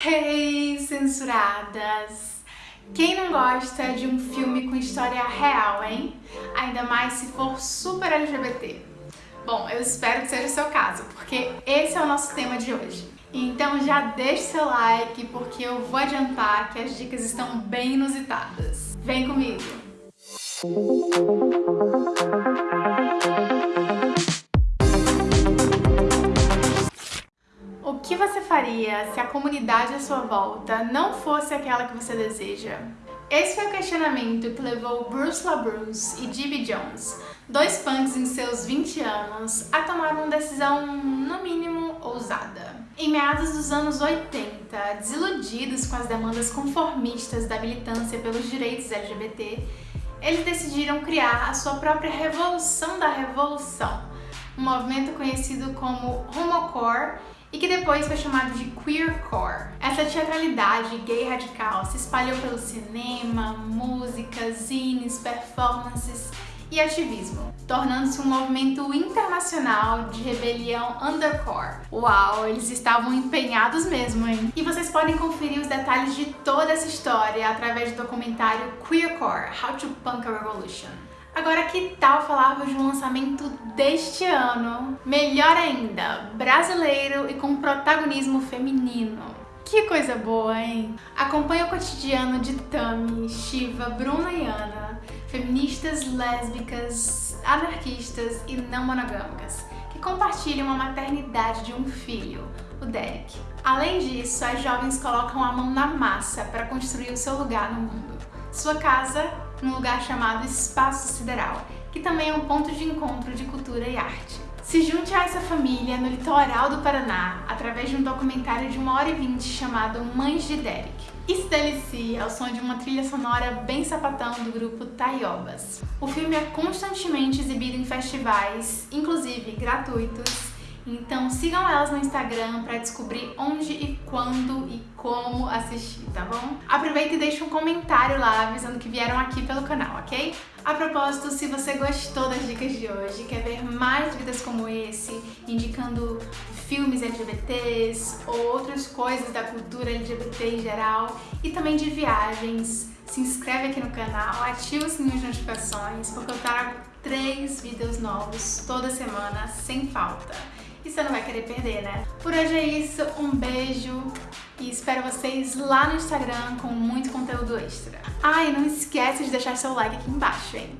Hey, censuradas! Quem não gosta de um filme com história real, hein? Ainda mais se for super LGBT. Bom, eu espero que seja o seu caso, porque esse é o nosso tema de hoje. Então já deixe seu like, porque eu vou adiantar que as dicas estão bem inusitadas. Vem comigo! O você faria se a comunidade à sua volta não fosse aquela que você deseja? Esse foi o questionamento que levou Bruce LaBruce e Gibby Jones, dois punks em seus 20 anos, a tomar uma decisão, no mínimo, ousada. Em meados dos anos 80, desiludidos com as demandas conformistas da militância pelos direitos LGBT, eles decidiram criar a sua própria revolução da revolução, um movimento conhecido como homocore e que depois foi chamado de queercore. Essa teatralidade gay radical se espalhou pelo cinema, música, zines, performances e ativismo, tornando-se um movimento internacional de rebelião undercore. Uau, eles estavam empenhados mesmo, hein? E vocês podem conferir os detalhes de toda essa história através do documentário Queercore, How to Punk a Revolution. Agora que tal falarmos de um lançamento deste ano? Melhor ainda, brasileiro e com protagonismo feminino. Que coisa boa, hein? Acompanhe o cotidiano de Tami, Shiva, Bruna e Ana, feministas lésbicas, anarquistas e não monogâmicas, que compartilham a maternidade de um filho, o Derek. Além disso, as jovens colocam a mão na massa para construir o seu lugar no mundo. Sua casa num lugar chamado Espaço Sideral, que também é um ponto de encontro de cultura e arte. Se junte a essa família no litoral do Paraná através de um documentário de 1 hora e 20 chamado Mães de Derek. E se delicie ao som de uma trilha sonora bem sapatão do grupo Taiobas. O filme é constantemente exibido em festivais, inclusive gratuitos, então sigam elas no Instagram para descobrir onde e quando e como assistir, tá bom? Aproveita e deixa um comentário lá avisando que vieram aqui pelo canal, ok? A propósito, se você gostou das dicas de hoje, quer ver mais vídeos como esse, indicando filmes LGBTs ou outras coisas da cultura LGBT em geral e também de viagens, se inscreve aqui no canal, ativa o sininho de notificações, porque eu trago três vídeos novos toda semana, sem falta e você não vai querer perder, né? Por hoje é isso, um beijo e espero vocês lá no Instagram com muito conteúdo extra. Ah, e não esquece de deixar seu like aqui embaixo, hein?